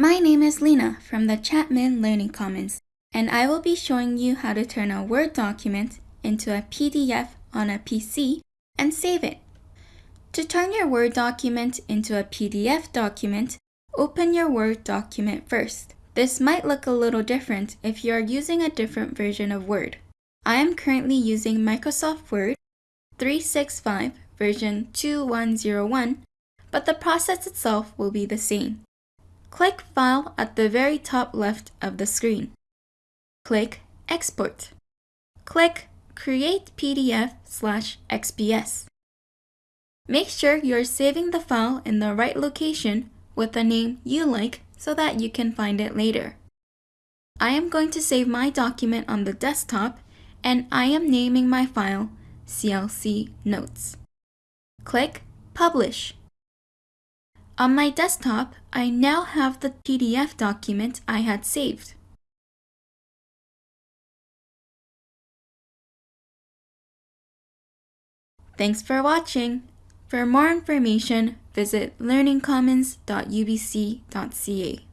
My name is Lena from the Chapman Learning Commons, and I will be showing you how to turn a Word document into a PDF on a PC and save it. To turn your Word document into a PDF document, open your Word document first. This might look a little different if you are using a different version of Word. I am currently using Microsoft Word 365 version 2101, but the process itself will be the same. Click File at the very top left of the screen. Click Export. Click Create PDF slash XPS. Make sure you're saving the file in the right location with a name you like so that you can find it later. I am going to save my document on the desktop and I am naming my file CLC Notes. Click Publish. On my desktop, I now have the PDF document I had saved. Thanks for watching. For more information, visit learningcommons.ubc.ca.